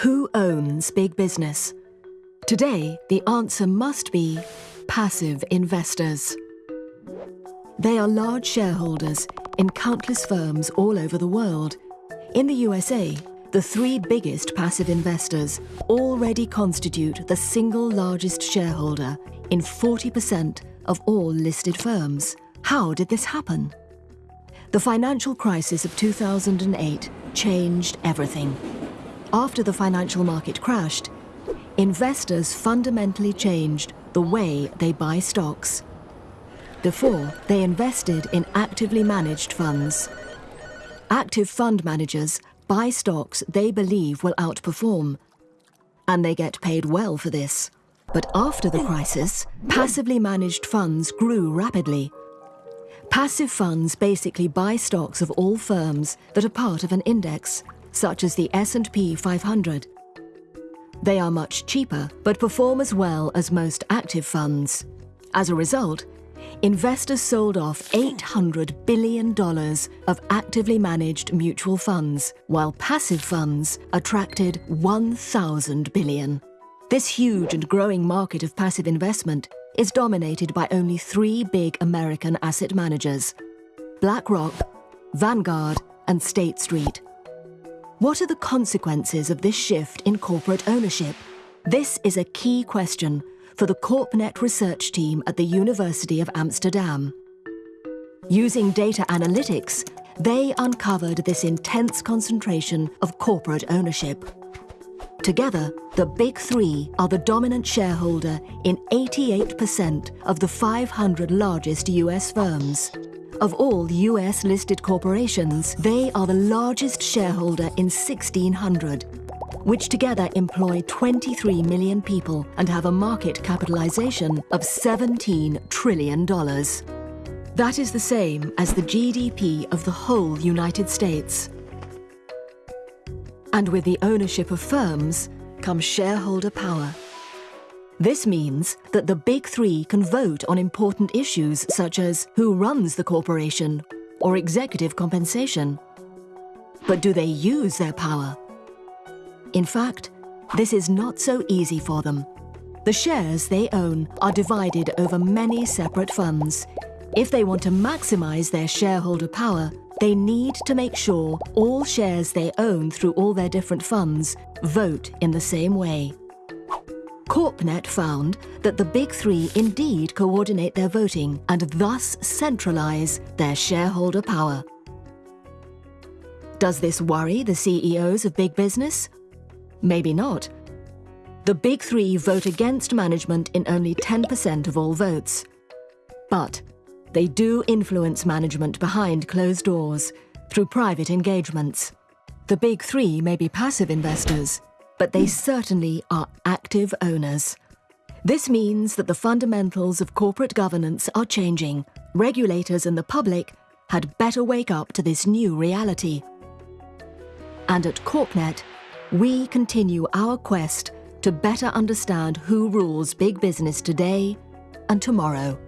Who owns big business? Today, the answer must be passive investors. They are large shareholders in countless firms all over the world. In the USA, the three biggest passive investors already constitute the single largest shareholder in 40% of all listed firms. How did this happen? The financial crisis of 2008 changed everything. After the financial market crashed, investors fundamentally changed the way they buy stocks. Before, they invested in actively managed funds. Active fund managers buy stocks they believe will outperform, and they get paid well for this. But after the crisis, passively managed funds grew rapidly. Passive funds basically buy stocks of all firms that are part of an index, such as the S&P 500. They are much cheaper, but perform as well as most active funds. As a result, investors sold off $800 billion of actively managed mutual funds, while passive funds attracted 1,000 billion. This huge and growing market of passive investment is dominated by only three big American asset managers, BlackRock, Vanguard and State Street. What are the consequences of this shift in corporate ownership? This is a key question for the CorpNet research team at the University of Amsterdam. Using data analytics, they uncovered this intense concentration of corporate ownership. Together, the Big Three are the dominant shareholder in 88% of the 500 largest US firms. Of all US-listed corporations, they are the largest shareholder in 1,600, which together employ 23 million people and have a market capitalization of $17 trillion. That is the same as the GDP of the whole United States. And with the ownership of firms comes shareholder power. This means that the Big Three can vote on important issues such as who runs the corporation or executive compensation. But do they use their power? In fact, this is not so easy for them. The shares they own are divided over many separate funds. If they want to maximize their shareholder power, they need to make sure all shares they own through all their different funds vote in the same way. CorpNet found that the Big Three indeed coordinate their voting and thus centralize their shareholder power. Does this worry the CEOs of big business? Maybe not. The Big Three vote against management in only 10% of all votes. But they do influence management behind closed doors through private engagements. The Big Three may be passive investors, but they certainly are active owners. This means that the fundamentals of corporate governance are changing. Regulators and the public had better wake up to this new reality. And at CorpNet, we continue our quest to better understand who rules big business today and tomorrow.